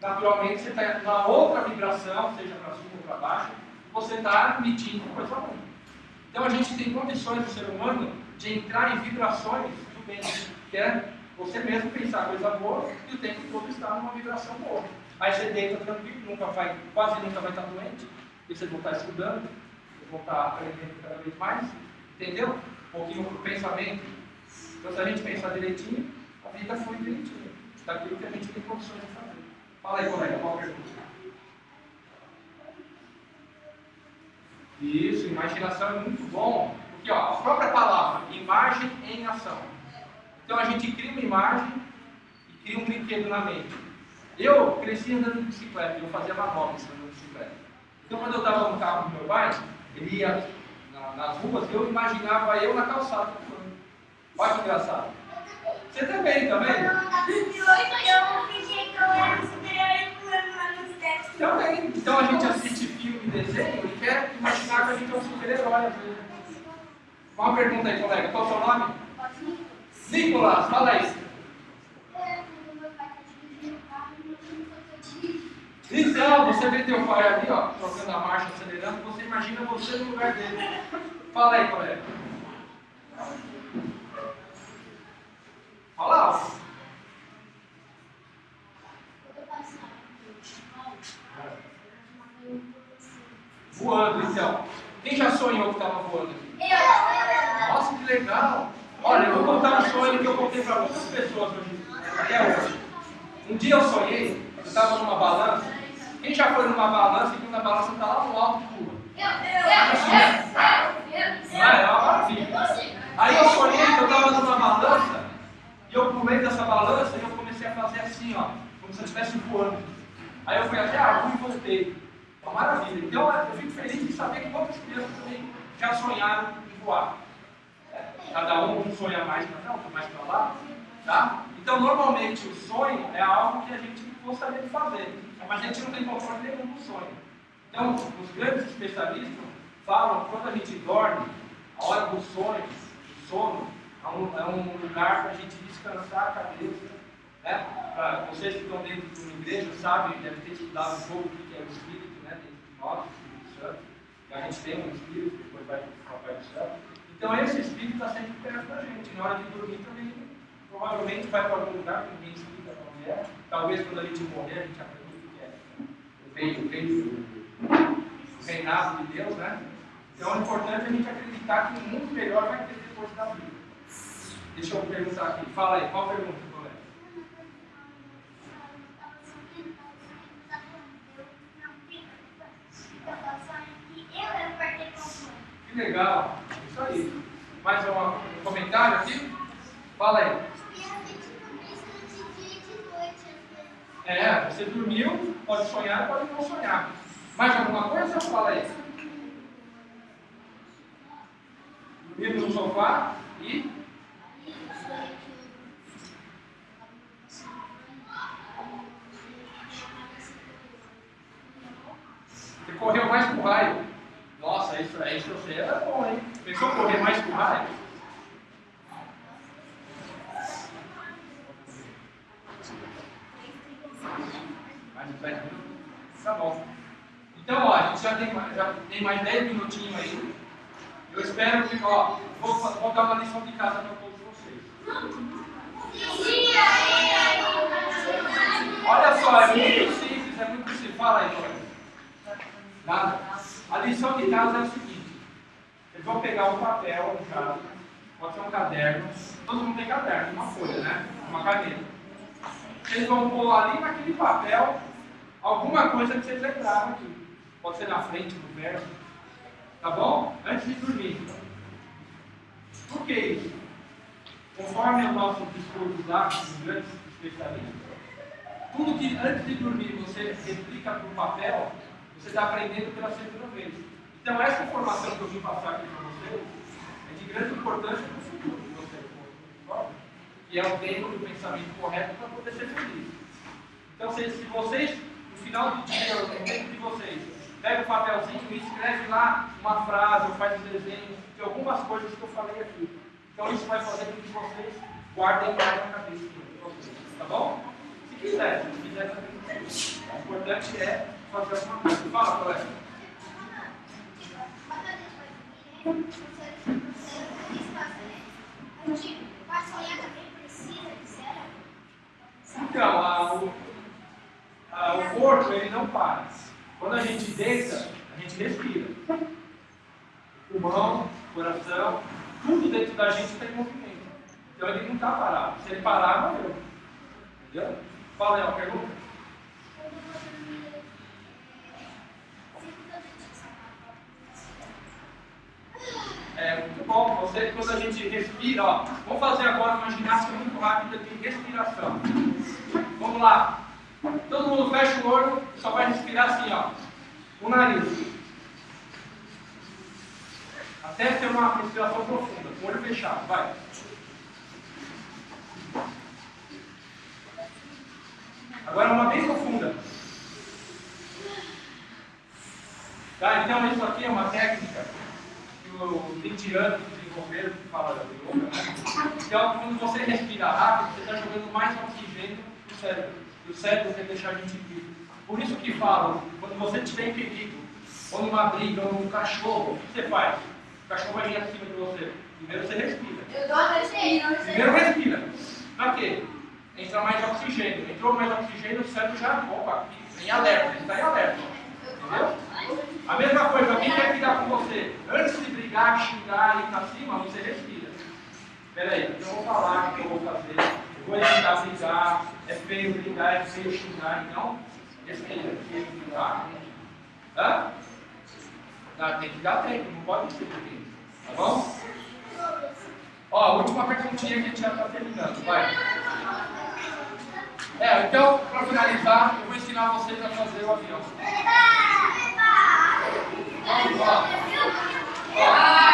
A: naturalmente você está numa outra vibração, seja para cima ou para baixo, você está emitindo coisa ruim. Então a gente tem condições do ser humano de entrar em vibrações do bem, que é você mesmo pensar coisa boa e o tempo todo estar numa vibração boa. Aí você deita tranquilo, nunca vai, quase nunca vai estar doente, porque vocês vão estar estudando, vocês vão estar aprendendo cada vez mais, entendeu? Um pouquinho do pensamento. Então se a gente pensar direitinho, a vida foi direitinho. Daquilo que a gente tem condições de fazer. Fala aí, colega, qual a pergunta? Isso, imaginação é muito bom, porque ó, a própria palavra, imagem em ação. Então a gente cria uma imagem e cria um brinquedo na mente. Eu cresci andando de bicicleta, eu fazia manobras andando de bicicleta. Então quando eu estava no carro do meu pai, ele ia na, nas ruas, eu imaginava eu na calçada. Olha que engraçado. Você também, tá
B: e tetos.
A: Também. Então a gente assiste e desenho e quer imaginar que a gente é um super-herói. Uma pergunta aí, colega. Qual é o seu nome? Nicolas, fala aí. Então, você vê teu pai ali, ó, trocando a marcha, acelerando, você imagina você no lugar dele. Fala aí, colega. Fala alto. Voando, então. Quem já sonhou que estava voando aqui? Nossa, que legal. Olha, eu vou contar um sonho que eu contei para muitas pessoas hoje, até hoje. Um dia eu sonhei, eu estava numa balança. Quem já foi numa balança e viu na balança está lá no alto de rua? Vai, é uma maravilha. Aí eu sonhei que eu estava numa balança e eu pulei dessa balança e eu comecei a fazer assim, ó, como se eu estivesse voando. Aí eu fui até a rua e voltei. Uma maravilha. Então eu fico feliz de saber que outras crianças também já sonharam em voar. Cada um, sonha mais para cá, outro mais para lá. Tá? Então, normalmente, o sonho é algo que a gente gostaria de fazer, mas a gente não tem controle nenhum do sonho. Então, os grandes especialistas falam quando a gente dorme, a hora do sonho, do sono, é um, é um lugar para a gente descansar a cabeça. Né? Pra vocês que estão dentro de uma igreja sabem, devem ter estudado um pouco o que é o Espírito, nós, o Espírito Santo. E a gente tem um Espírito, depois vai para o do Céu. Então esse espírito está sempre perto da gente. Na hora de dormir também, provavelmente vai para algum lugar que ninguém explica onde é. Talvez quando a gente morrer, a gente aprenda o que é. O reino, o reino, o reinado de Deus, né? Então é importante a gente acreditar que um mundo melhor vai ter depois da vida. Deixa eu perguntar aqui. Fala aí, qual pergunta, colega? Que legal, isso aí. Mais um, comentário aqui? Fala aí. É, você dormiu, pode sonhar, pode não sonhar. Mais alguma coisa? Fala aí. Dormiu no sofá e. correu mais pro raio. Nossa, isso, isso você era bom, hein? Pensou correr mais pro raio? Mais de 10 minutos? Tá bom. Então, ó, a gente já tem, já tem mais 10 minutinhos aí. Eu espero que, ó, vou, vou dar uma lição de casa para todos vocês. Olha só, é muito simples, é muito simples. Fala aí, Dora. Nada. A lição de casa é o seguinte: eles vão pegar um papel, um caso, pode ser um caderno, todo mundo tem caderno, uma folha, né? Uma caneta. Eles vão pôr ali naquele papel alguma coisa que vocês lembraram aqui. Pode ser na frente, no verso. Tá bom? Antes de dormir. Por que isso? Conforme o nosso discurso lá, dos grandes especialistas, tudo que antes de dormir você replica para o papel, você está aprendendo pela segunda vez. Então, essa informação que eu vim passar aqui para vocês é de grande importância para o futuro de vocês, que é o tempo do pensamento correto para poder ser feliz. Então, se, vocês, no final do dia, no tempo de vocês, pega o papelzinho e escreve lá uma frase ou faz um desenho de algumas coisas que eu falei aqui. Então, isso vai fazer com que vocês guardem mais na cabeça de vocês, tá bom? Se quiser, se quiser também. O importante é fazer alguma coisa. Fala, colega. Então, a, o, a, o corpo ele não para. Quando a gente deita, a gente respira. Pulmão, coração, tudo dentro da gente tem movimento. Então ele não está parado. Se ele parar, morreu. Entendeu? Fala aí uma pergunta. É muito bom. Você, quando a gente respira, ó, vamos fazer agora uma ginástica muito rápida de respiração. Vamos lá. Todo mundo fecha o olho, só vai respirar assim, ó. O nariz. Até ter uma respiração profunda, com o olho fechado. Vai. Agora uma bem profunda. Tá? Então isso aqui é uma técnica que os indianos desenvolveram, que fala da yoga, né? Então quando você respira rápido, você está jogando mais oxigênio no cérebro. E o cérebro quer deixar a gente vivo. Por isso que falo, quando você estiver impedido, ou numa briga, ou num cachorro, o que você faz? O cachorro vai vir acima de você. Primeiro você respira.
B: Eu dou a respira.
A: Primeiro respira. Pra quê? Entra mais oxigênio. Entrou mais oxigênio, o cérebro já, opa, em alerta, ele está em alerta. Entendeu? A mesma coisa, alguém quer brigar com você. Antes de brigar, xingar e ir pra cima, você respira. Peraí, eu vou falar o que eu vou fazer. Eu vou evitar brigar. É feio brigar, é feio xingar. Então, respira. Tá? Hã? Tá, tem que dar tempo, não pode ser porque. Tá bom? Ó, última perguntinha que a gente já está terminando. Vai. É, então, para finalizar, eu vou ensinar vocês a fazer o avião. ああ!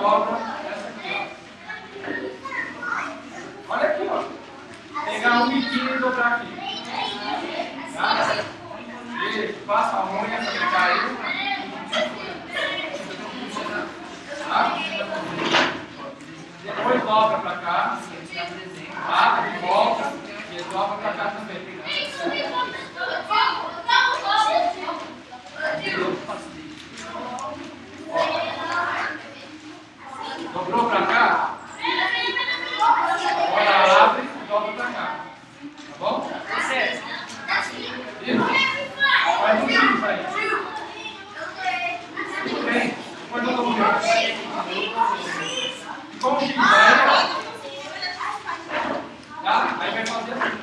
A: Dobra essa aqui, ó. Olha aqui, ó. Pegar um biquinho e dobrar aqui. Tá? Isso, passa a unha pra ele cair. Tá? Depois dobra pra cá. Tá? De volta. E dobra pra cá também. Dobrou pra cá? Agora abre e dobra pra cá. Tá bom? Isso. Faz um X aí. Tudo bem. Depois eu dou um X. Com o X, né? Tá? Aí vai fazer assim.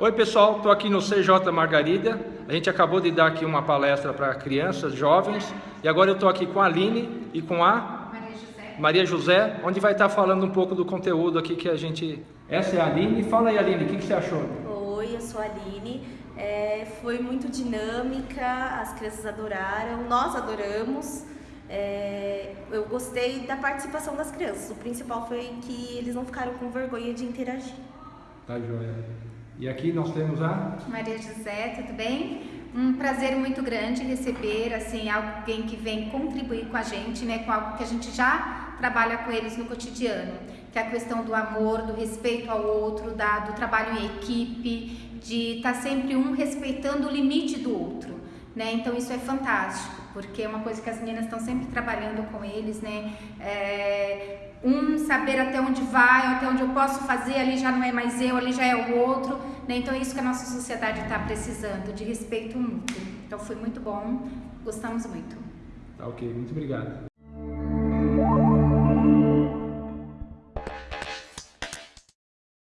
A: Oi pessoal, estou aqui no CJ Margarida. A gente acabou de dar aqui uma palestra para crianças, jovens, e agora eu estou aqui com a Aline e com a
E: Maria José.
A: Maria José, onde vai estar falando um pouco do conteúdo aqui que a gente. Essa é a Aline. Fala aí, Aline, o que, que você achou?
F: Oi, eu sou a Aline. É, foi muito dinâmica, as crianças adoraram, nós adoramos. É, eu gostei da participação das crianças. O principal foi que eles não ficaram com vergonha de interagir.
A: Tá joia. E aqui nós temos a.
E: Maria José, tudo bem? Um prazer muito grande receber assim alguém que vem contribuir com a gente, né, com algo que a gente já trabalha com eles no cotidiano, que é a questão do amor, do respeito ao outro, da, do trabalho em equipe, de estar sempre um respeitando o limite do outro, né? Então isso é fantástico, porque é uma coisa que as meninas estão sempre trabalhando com eles, né? É, um saber até onde vai, até onde eu posso fazer, ali já não é mais eu, ali já é o outro, né? Então é isso que a nossa sociedade está precisando, de respeito mútuo. Então foi muito bom, gostamos muito.
A: Tá ok, muito obrigado.